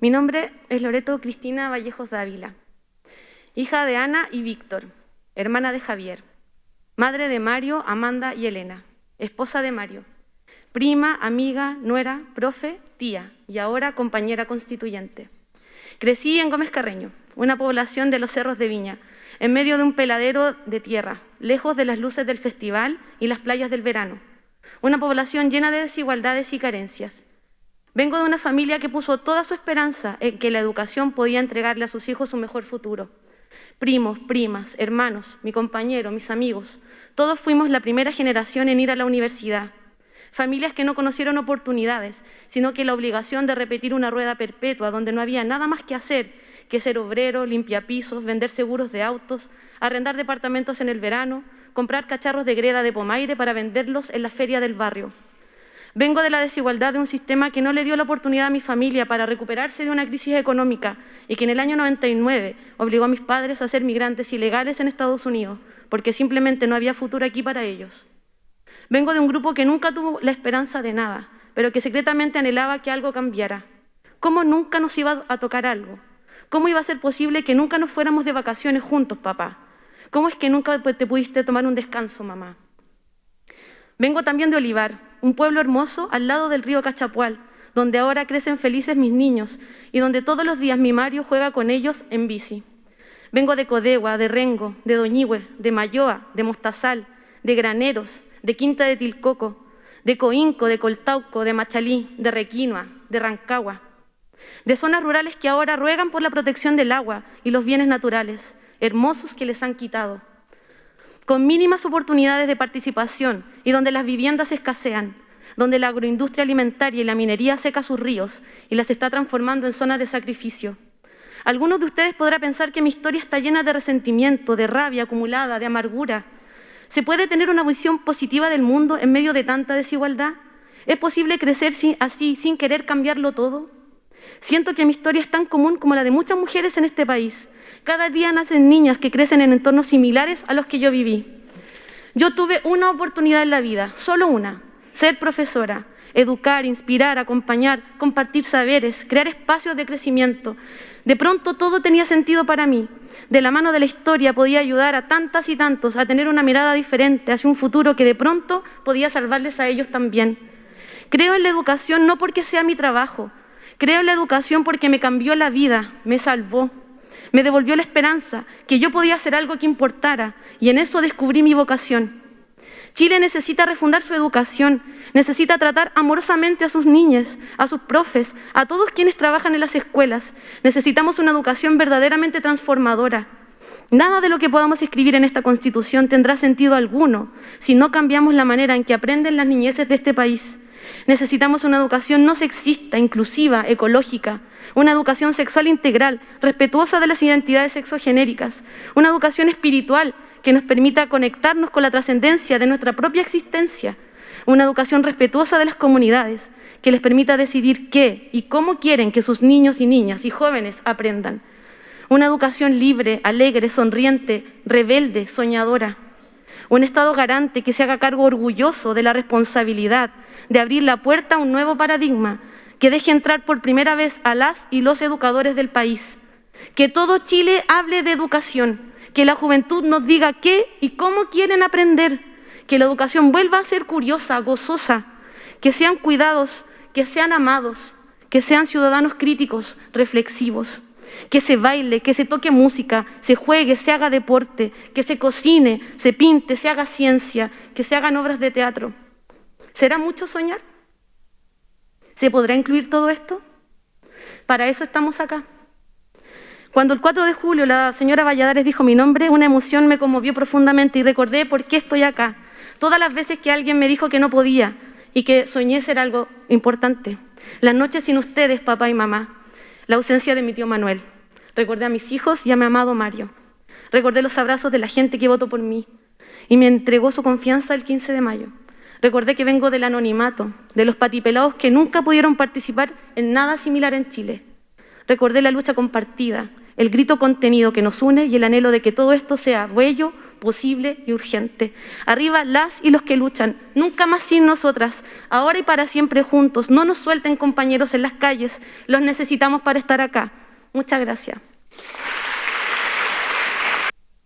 Mi nombre es Loreto Cristina Vallejos Dávila, hija de Ana y Víctor, hermana de Javier, madre de Mario, Amanda y Elena, esposa de Mario, prima, amiga, nuera, profe, tía y ahora compañera constituyente. Crecí en Gómez Carreño, una población de los cerros de Viña, en medio de un peladero de tierra, lejos de las luces del festival y las playas del verano. Una población llena de desigualdades y carencias. Vengo de una familia que puso toda su esperanza en que la educación podía entregarle a sus hijos un mejor futuro. Primos, primas, hermanos, mi compañero, mis amigos, todos fuimos la primera generación en ir a la universidad. Familias que no conocieron oportunidades, sino que la obligación de repetir una rueda perpetua donde no había nada más que hacer que ser obrero, limpiapisos, vender seguros de autos, arrendar departamentos en el verano, comprar cacharros de greda de pomaire para venderlos en la feria del barrio. Vengo de la desigualdad de un sistema que no le dio la oportunidad a mi familia para recuperarse de una crisis económica y que en el año 99 obligó a mis padres a ser migrantes ilegales en Estados Unidos, porque simplemente no había futuro aquí para ellos. Vengo de un grupo que nunca tuvo la esperanza de nada, pero que secretamente anhelaba que algo cambiara. ¿Cómo nunca nos iba a tocar algo? ¿Cómo iba a ser posible que nunca nos fuéramos de vacaciones juntos, papá? ¿Cómo es que nunca te pudiste tomar un descanso, mamá? Vengo también de Olivar, un pueblo hermoso al lado del río Cachapual, donde ahora crecen felices mis niños y donde todos los días mi Mario juega con ellos en bici. Vengo de Codegua, de Rengo, de Doñigüe, de Mayoa, de Mostazal, de Graneros, de Quinta de Tilcoco, de Coinco, de Coltauco, de Machalí, de Requinoa, de Rancagua, de zonas rurales que ahora ruegan por la protección del agua y los bienes naturales, hermosos que les han quitado con mínimas oportunidades de participación y donde las viviendas escasean, donde la agroindustria alimentaria y la minería seca sus ríos y las está transformando en zonas de sacrificio. Algunos de ustedes podrán pensar que mi historia está llena de resentimiento, de rabia acumulada, de amargura. ¿Se puede tener una visión positiva del mundo en medio de tanta desigualdad? ¿Es posible crecer así sin querer cambiarlo todo? Siento que mi historia es tan común como la de muchas mujeres en este país, cada día nacen niñas que crecen en entornos similares a los que yo viví. Yo tuve una oportunidad en la vida, solo una, ser profesora, educar, inspirar, acompañar, compartir saberes, crear espacios de crecimiento. De pronto todo tenía sentido para mí. De la mano de la historia podía ayudar a tantas y tantos a tener una mirada diferente hacia un futuro que de pronto podía salvarles a ellos también. Creo en la educación no porque sea mi trabajo, creo en la educación porque me cambió la vida, me salvó. Me devolvió la esperanza que yo podía hacer algo que importara y en eso descubrí mi vocación. Chile necesita refundar su educación, necesita tratar amorosamente a sus niñas, a sus profes, a todos quienes trabajan en las escuelas. Necesitamos una educación verdaderamente transformadora. Nada de lo que podamos escribir en esta Constitución tendrá sentido alguno si no cambiamos la manera en que aprenden las niñeces de este país. Necesitamos una educación no sexista, inclusiva, ecológica, una educación sexual integral, respetuosa de las identidades sexogenéricas, una educación espiritual que nos permita conectarnos con la trascendencia de nuestra propia existencia, una educación respetuosa de las comunidades, que les permita decidir qué y cómo quieren que sus niños y niñas y jóvenes aprendan. Una educación libre, alegre, sonriente, rebelde, soñadora. Un Estado garante que se haga cargo orgulloso de la responsabilidad de abrir la puerta a un nuevo paradigma que deje entrar por primera vez a las y los educadores del país, que todo Chile hable de educación, que la juventud nos diga qué y cómo quieren aprender, que la educación vuelva a ser curiosa, gozosa, que sean cuidados, que sean amados, que sean ciudadanos críticos, reflexivos, que se baile, que se toque música, se juegue, se haga deporte, que se cocine, se pinte, se haga ciencia, que se hagan obras de teatro. ¿Será mucho soñar? ¿Se podrá incluir todo esto? Para eso estamos acá. Cuando el 4 de julio la señora Valladares dijo mi nombre, una emoción me conmovió profundamente y recordé por qué estoy acá. Todas las veces que alguien me dijo que no podía y que soñé ser algo importante. Las noches sin ustedes, papá y mamá. La ausencia de mi tío Manuel. Recordé a mis hijos y a mi amado Mario. Recordé los abrazos de la gente que votó por mí y me entregó su confianza el 15 de mayo. Recordé que vengo del anonimato, de los patipelados que nunca pudieron participar en nada similar en Chile. Recordé la lucha compartida, el grito contenido que nos une y el anhelo de que todo esto sea bello, posible y urgente. Arriba las y los que luchan, nunca más sin nosotras, ahora y para siempre juntos. No nos suelten compañeros en las calles, los necesitamos para estar acá. Muchas gracias.